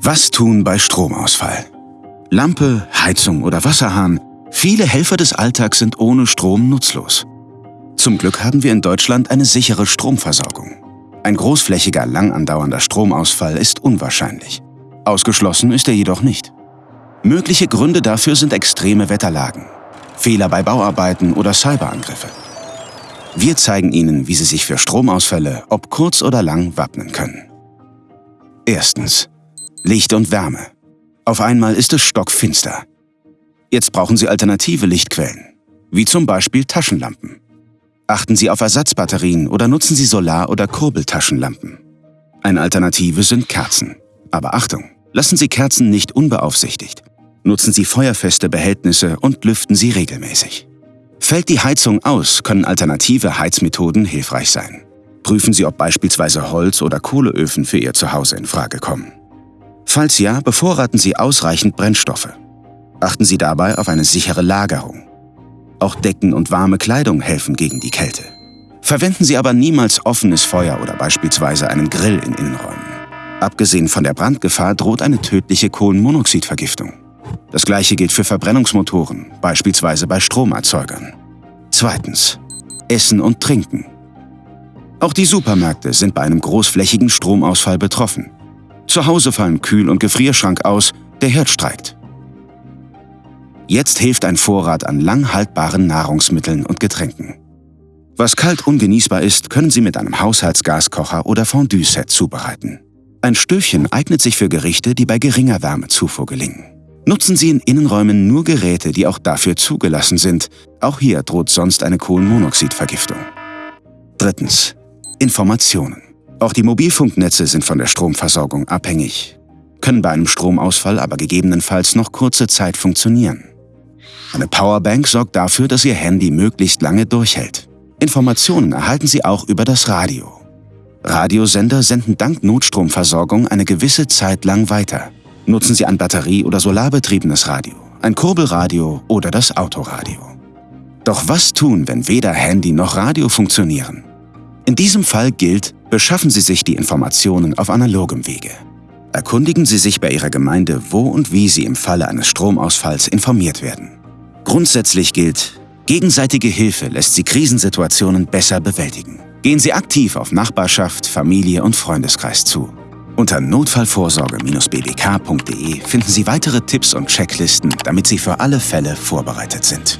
Was tun bei Stromausfall? Lampe, Heizung oder Wasserhahn, viele Helfer des Alltags sind ohne Strom nutzlos. Zum Glück haben wir in Deutschland eine sichere Stromversorgung. Ein großflächiger, lang andauernder Stromausfall ist unwahrscheinlich. Ausgeschlossen ist er jedoch nicht. Mögliche Gründe dafür sind extreme Wetterlagen, Fehler bei Bauarbeiten oder Cyberangriffe. Wir zeigen Ihnen, wie Sie sich für Stromausfälle, ob kurz oder lang, wappnen können. Erstens. Licht und Wärme. Auf einmal ist es stockfinster. Jetzt brauchen Sie alternative Lichtquellen, wie zum Beispiel Taschenlampen. Achten Sie auf Ersatzbatterien oder nutzen Sie Solar- oder Kurbeltaschenlampen. Eine Alternative sind Kerzen. Aber Achtung, lassen Sie Kerzen nicht unbeaufsichtigt. Nutzen Sie feuerfeste Behältnisse und lüften Sie regelmäßig. Fällt die Heizung aus, können alternative Heizmethoden hilfreich sein. Prüfen Sie, ob beispielsweise Holz- oder Kohleöfen für Ihr Zuhause in Frage kommen. Falls ja, bevorraten Sie ausreichend Brennstoffe. Achten Sie dabei auf eine sichere Lagerung. Auch Decken und warme Kleidung helfen gegen die Kälte. Verwenden Sie aber niemals offenes Feuer oder beispielsweise einen Grill in Innenräumen. Abgesehen von der Brandgefahr droht eine tödliche Kohlenmonoxidvergiftung. Das gleiche gilt für Verbrennungsmotoren, beispielsweise bei Stromerzeugern. Zweitens. Essen und Trinken. Auch die Supermärkte sind bei einem großflächigen Stromausfall betroffen. Zu Hause fallen Kühl- und Gefrierschrank aus, der Herd streikt. Jetzt hilft ein Vorrat an lang haltbaren Nahrungsmitteln und Getränken. Was kalt ungenießbar ist, können Sie mit einem Haushaltsgaskocher oder Fondue-Set zubereiten. Ein Stöfchen eignet sich für Gerichte, die bei geringer Wärmezufuhr gelingen. Nutzen Sie in Innenräumen nur Geräte, die auch dafür zugelassen sind. Auch hier droht sonst eine Kohlenmonoxidvergiftung. Drittens. Informationen. Auch die Mobilfunknetze sind von der Stromversorgung abhängig, können bei einem Stromausfall aber gegebenenfalls noch kurze Zeit funktionieren. Eine Powerbank sorgt dafür, dass Ihr Handy möglichst lange durchhält. Informationen erhalten Sie auch über das Radio. Radiosender senden dank Notstromversorgung eine gewisse Zeit lang weiter. Nutzen Sie ein batterie- oder solarbetriebenes Radio, ein Kurbelradio oder das Autoradio. Doch was tun, wenn weder Handy noch Radio funktionieren? In diesem Fall gilt, beschaffen Sie sich die Informationen auf analogem Wege. Erkundigen Sie sich bei Ihrer Gemeinde, wo und wie Sie im Falle eines Stromausfalls informiert werden. Grundsätzlich gilt, gegenseitige Hilfe lässt Sie Krisensituationen besser bewältigen. Gehen Sie aktiv auf Nachbarschaft, Familie und Freundeskreis zu. Unter notfallvorsorge-bbk.de finden Sie weitere Tipps und Checklisten, damit Sie für alle Fälle vorbereitet sind.